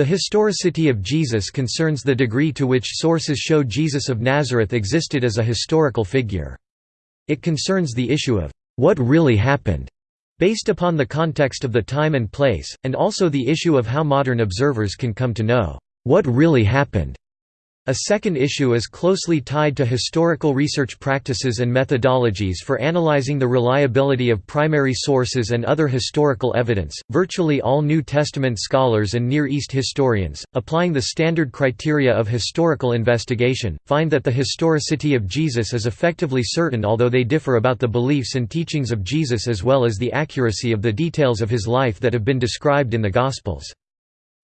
The historicity of Jesus concerns the degree to which sources show Jesus of Nazareth existed as a historical figure. It concerns the issue of, "...what really happened?" based upon the context of the time and place, and also the issue of how modern observers can come to know, "...what really happened?" A second issue is closely tied to historical research practices and methodologies for analyzing the reliability of primary sources and other historical evidence. Virtually all New Testament scholars and Near East historians, applying the standard criteria of historical investigation, find that the historicity of Jesus is effectively certain although they differ about the beliefs and teachings of Jesus as well as the accuracy of the details of his life that have been described in the Gospels.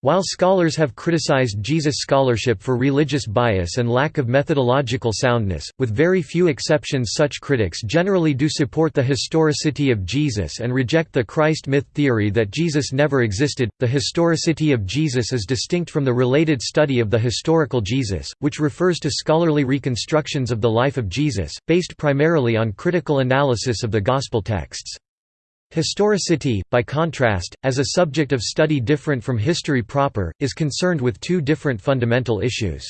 While scholars have criticized Jesus' scholarship for religious bias and lack of methodological soundness, with very few exceptions such critics generally do support the historicity of Jesus and reject the Christ myth theory that Jesus never existed. The historicity of Jesus is distinct from the related study of the historical Jesus, which refers to scholarly reconstructions of the life of Jesus, based primarily on critical analysis of the Gospel texts. Historicity, by contrast, as a subject of study different from history proper, is concerned with two different fundamental issues.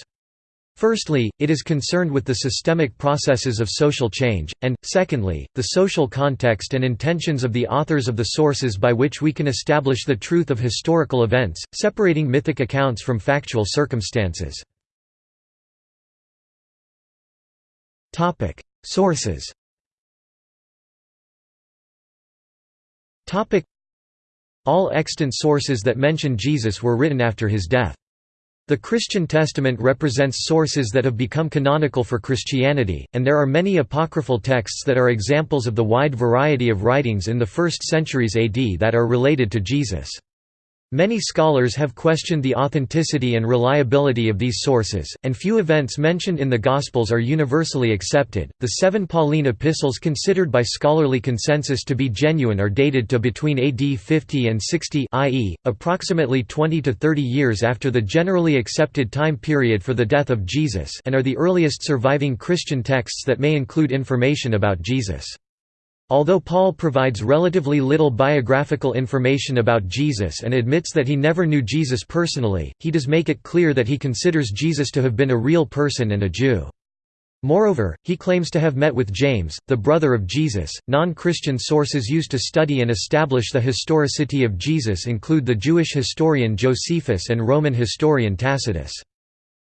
Firstly, it is concerned with the systemic processes of social change, and, secondly, the social context and intentions of the authors of the sources by which we can establish the truth of historical events, separating mythic accounts from factual circumstances. Sources All extant sources that mention Jesus were written after his death. The Christian Testament represents sources that have become canonical for Christianity, and there are many apocryphal texts that are examples of the wide variety of writings in the first centuries AD that are related to Jesus. Many scholars have questioned the authenticity and reliability of these sources, and few events mentioned in the Gospels are universally accepted. The seven Pauline epistles considered by scholarly consensus to be genuine are dated to between AD 50 and 60, i.e., approximately 20 to 30 years after the generally accepted time period for the death of Jesus, and are the earliest surviving Christian texts that may include information about Jesus. Although Paul provides relatively little biographical information about Jesus and admits that he never knew Jesus personally, he does make it clear that he considers Jesus to have been a real person and a Jew. Moreover, he claims to have met with James, the brother of Jesus. Non Christian sources used to study and establish the historicity of Jesus include the Jewish historian Josephus and Roman historian Tacitus.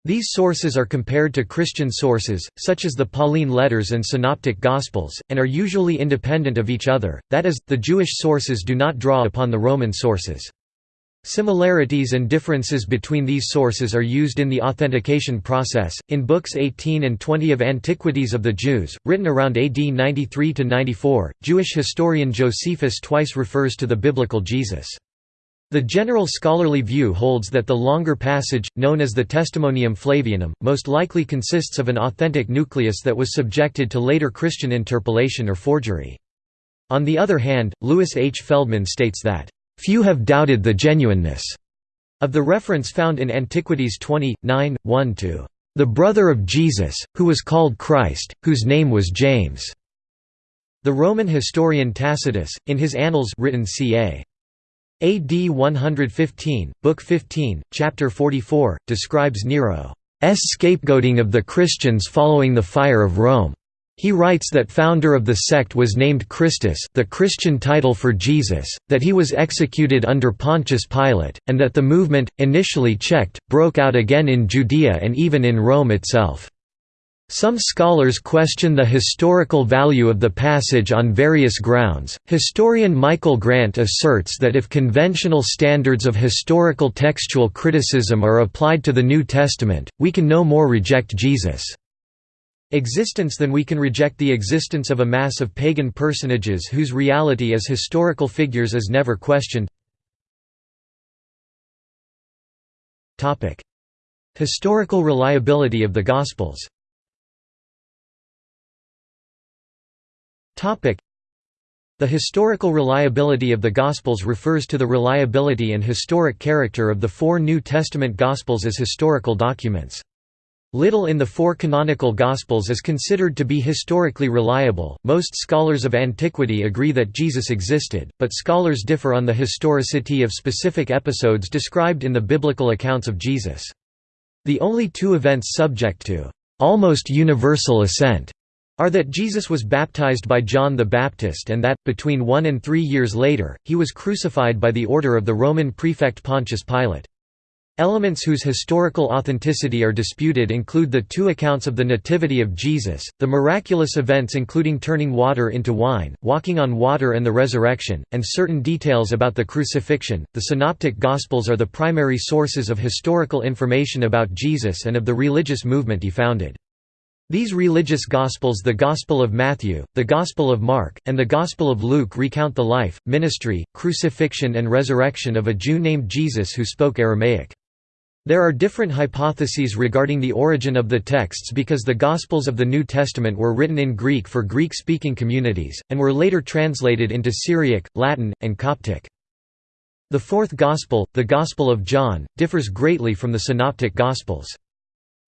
These sources are compared to Christian sources, such as the Pauline letters and Synoptic Gospels, and are usually independent of each other, that is, the Jewish sources do not draw upon the Roman sources. Similarities and differences between these sources are used in the authentication process. In books 18 and 20 of Antiquities of the Jews, written around AD 93 94, Jewish historian Josephus twice refers to the biblical Jesus. The general scholarly view holds that the longer passage, known as the Testimonium Flavianum, most likely consists of an authentic nucleus that was subjected to later Christian interpolation or forgery. On the other hand, Louis H. Feldman states that, "...few have doubted the genuineness," of the reference found in Antiquities 20, 9, 1 to, "...the brother of Jesus, who was called Christ, whose name was James." The Roman historian Tacitus, in his Annals written ca. AD 115, Book 15, Chapter 44, describes Nero's scapegoating of the Christians following the fire of Rome. He writes that founder of the sect was named Christus the Christian title for Jesus, that he was executed under Pontius Pilate, and that the movement, initially checked, broke out again in Judea and even in Rome itself. Some scholars question the historical value of the passage on various grounds. Historian Michael Grant asserts that if conventional standards of historical textual criticism are applied to the New Testament, we can no more reject Jesus' existence than we can reject the existence of a mass of pagan personages whose reality as historical figures is never questioned. Historical reliability of the Gospels The historical reliability of the Gospels refers to the reliability and historic character of the four New Testament Gospels as historical documents. Little in the four canonical Gospels is considered to be historically reliable. Most scholars of antiquity agree that Jesus existed, but scholars differ on the historicity of specific episodes described in the biblical accounts of Jesus. The only two events subject to almost universal assent are that Jesus was baptized by John the Baptist and that, between one and three years later, he was crucified by the order of the Roman prefect Pontius Pilate. Elements whose historical authenticity are disputed include the two accounts of the Nativity of Jesus, the miraculous events including turning water into wine, walking on water and the resurrection, and certain details about the crucifixion. The Synoptic Gospels are the primary sources of historical information about Jesus and of the religious movement he founded. These religious Gospels the Gospel of Matthew, the Gospel of Mark, and the Gospel of Luke recount the life, ministry, crucifixion and resurrection of a Jew named Jesus who spoke Aramaic. There are different hypotheses regarding the origin of the texts because the Gospels of the New Testament were written in Greek for Greek-speaking communities, and were later translated into Syriac, Latin, and Coptic. The fourth Gospel, the Gospel of John, differs greatly from the Synoptic Gospels.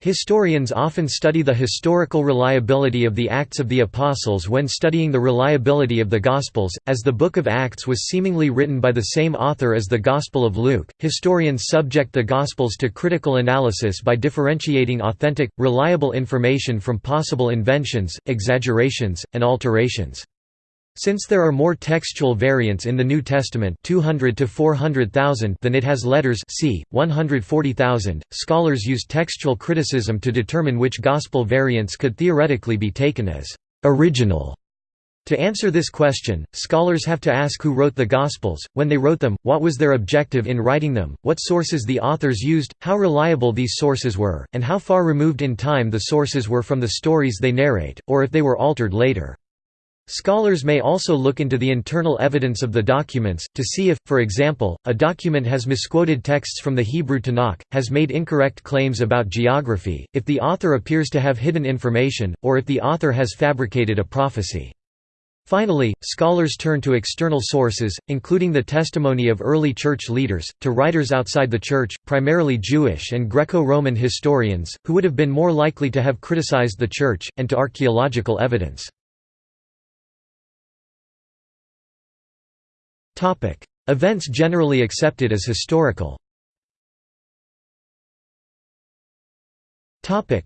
Historians often study the historical reliability of the Acts of the Apostles when studying the reliability of the Gospels, as the Book of Acts was seemingly written by the same author as the Gospel of Luke. Historians subject the Gospels to critical analysis by differentiating authentic, reliable information from possible inventions, exaggerations, and alterations. Since there are more textual variants in the New Testament 200 to 400,000 than it has letters c. 140,000, scholars use textual criticism to determine which Gospel variants could theoretically be taken as «original». To answer this question, scholars have to ask who wrote the Gospels, when they wrote them, what was their objective in writing them, what sources the authors used, how reliable these sources were, and how far removed in time the sources were from the stories they narrate, or if they were altered later. Scholars may also look into the internal evidence of the documents, to see if, for example, a document has misquoted texts from the Hebrew Tanakh, has made incorrect claims about geography, if the author appears to have hidden information, or if the author has fabricated a prophecy. Finally, scholars turn to external sources, including the testimony of early church leaders, to writers outside the church, primarily Jewish and Greco-Roman historians, who would have been more likely to have criticized the church, and to archaeological evidence. Topic: Events generally accepted as historical. Topic: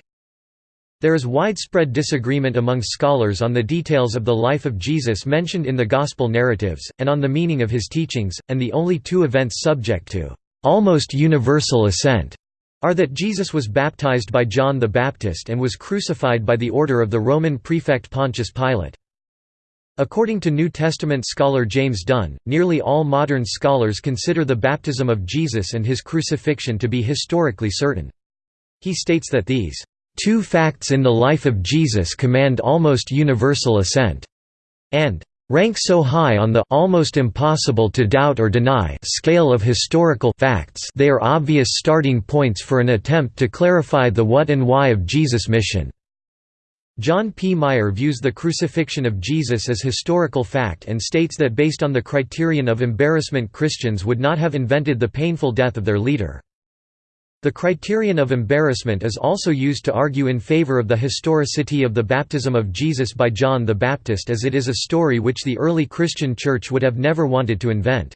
There is widespread disagreement among scholars on the details of the life of Jesus mentioned in the Gospel narratives, and on the meaning of his teachings, and the only two events subject to almost universal assent are that Jesus was baptized by John the Baptist and was crucified by the order of the Roman prefect Pontius Pilate. According to New Testament scholar James Dunn, nearly all modern scholars consider the baptism of Jesus and his crucifixion to be historically certain. He states that these two facts in the life of Jesus command almost universal assent, and rank so high on the almost impossible to doubt or deny scale of historical facts they are obvious starting points for an attempt to clarify the what and why of Jesus' mission. John P. Meier views the crucifixion of Jesus as historical fact and states that based on the criterion of embarrassment Christians would not have invented the painful death of their leader. The criterion of embarrassment is also used to argue in favor of the historicity of the baptism of Jesus by John the Baptist as it is a story which the early Christian Church would have never wanted to invent.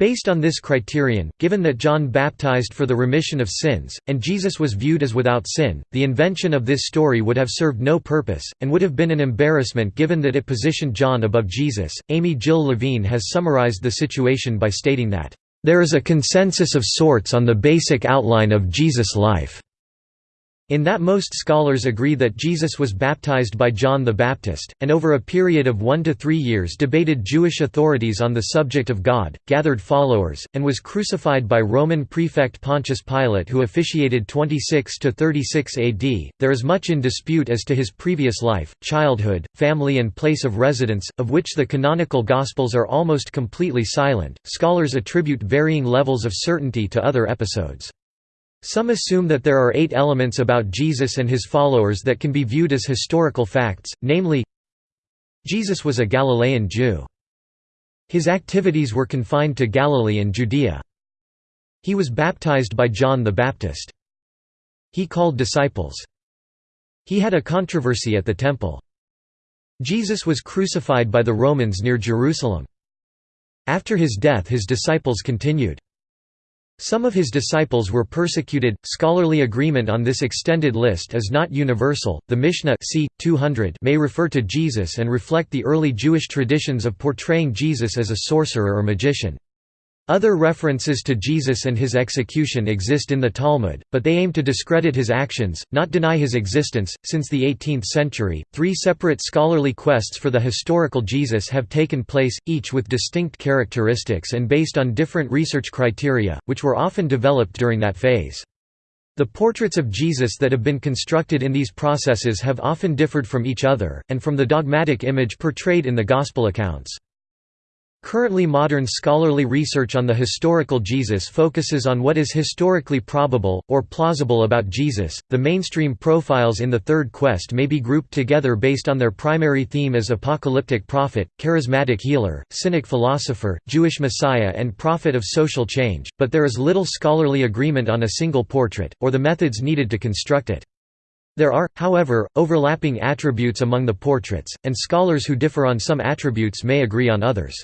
Based on this criterion, given that John baptized for the remission of sins, and Jesus was viewed as without sin, the invention of this story would have served no purpose, and would have been an embarrassment given that it positioned John above Jesus. Amy Jill Levine has summarized the situation by stating that, There is a consensus of sorts on the basic outline of Jesus' life. In that most scholars agree that Jesus was baptized by John the Baptist, and over a period of one to three years debated Jewish authorities on the subject of God, gathered followers, and was crucified by Roman prefect Pontius Pilate who officiated 26 to 36 AD. There is much in dispute as to his previous life, childhood, family, and place of residence, of which the canonical Gospels are almost completely silent. Scholars attribute varying levels of certainty to other episodes. Some assume that there are eight elements about Jesus and his followers that can be viewed as historical facts, namely Jesus was a Galilean Jew. His activities were confined to Galilee and Judea. He was baptized by John the Baptist. He called disciples. He had a controversy at the temple. Jesus was crucified by the Romans near Jerusalem. After his death his disciples continued. Some of his disciples were persecuted. Scholarly agreement on this extended list is not universal. The Mishnah c. 200 may refer to Jesus and reflect the early Jewish traditions of portraying Jesus as a sorcerer or magician. Other references to Jesus and his execution exist in the Talmud, but they aim to discredit his actions, not deny his existence. Since the 18th century, three separate scholarly quests for the historical Jesus have taken place, each with distinct characteristics and based on different research criteria, which were often developed during that phase. The portraits of Jesus that have been constructed in these processes have often differed from each other, and from the dogmatic image portrayed in the Gospel accounts. Currently modern scholarly research on the historical Jesus focuses on what is historically probable, or plausible about Jesus. The mainstream profiles in the Third Quest may be grouped together based on their primary theme as apocalyptic prophet, charismatic healer, cynic philosopher, Jewish messiah and prophet of social change, but there is little scholarly agreement on a single portrait, or the methods needed to construct it. There are, however, overlapping attributes among the portraits, and scholars who differ on some attributes may agree on others.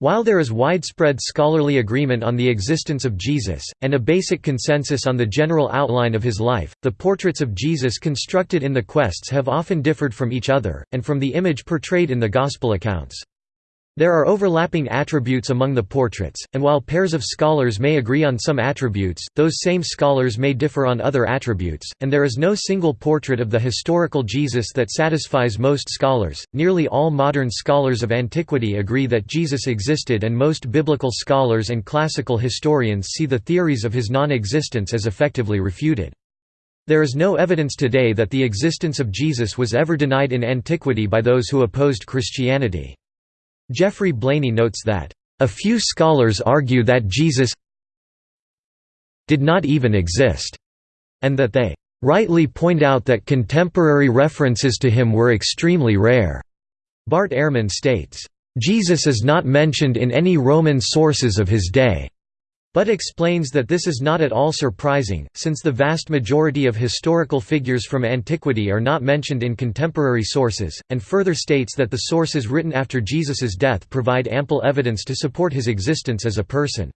While there is widespread scholarly agreement on the existence of Jesus, and a basic consensus on the general outline of his life, the portraits of Jesus constructed in the quests have often differed from each other, and from the image portrayed in the Gospel accounts. There are overlapping attributes among the portraits, and while pairs of scholars may agree on some attributes, those same scholars may differ on other attributes, and there is no single portrait of the historical Jesus that satisfies most scholars. Nearly all modern scholars of antiquity agree that Jesus existed, and most biblical scholars and classical historians see the theories of his non existence as effectively refuted. There is no evidence today that the existence of Jesus was ever denied in antiquity by those who opposed Christianity. Geoffrey Blainey notes that, "...a few scholars argue that Jesus did not even exist," and that they rightly point out that contemporary references to him were extremely rare. Bart Ehrman states, Jesus is not mentioned in any Roman sources of his day. But explains that this is not at all surprising, since the vast majority of historical figures from antiquity are not mentioned in contemporary sources, and further states that the sources written after Jesus's death provide ample evidence to support his existence as a person.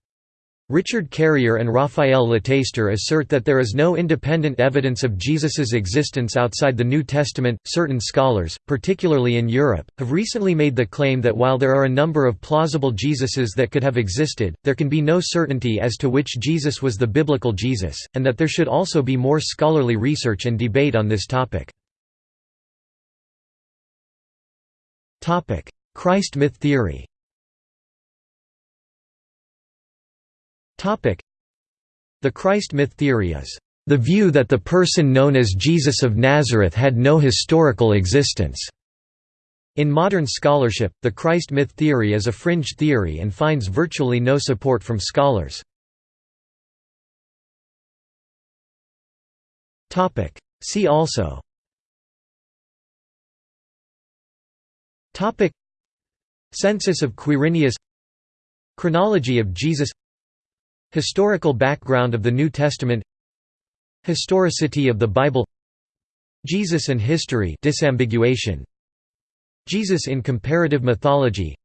Richard Carrier and Raphael Lataster assert that there is no independent evidence of Jesus's existence outside the New Testament. Certain scholars, particularly in Europe, have recently made the claim that while there are a number of plausible Jesuses that could have existed, there can be no certainty as to which Jesus was the biblical Jesus, and that there should also be more scholarly research and debate on this topic. Christ myth theory The Christ myth theory is the view that the person known as Jesus of Nazareth had no historical existence. In modern scholarship, the Christ myth theory is a fringe theory and finds virtually no support from scholars. See also. Census of Quirinius. Chronology of Jesus Historical background of the New Testament. Historicity of the Bible. Jesus and history disambiguation. Jesus in comparative mythology.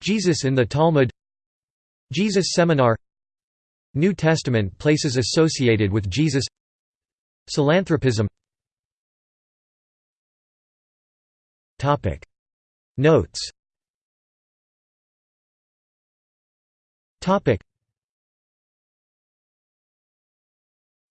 Jesus in the Talmud. Jesus Seminar. New Testament places associated with Jesus. Psilanthropism Notes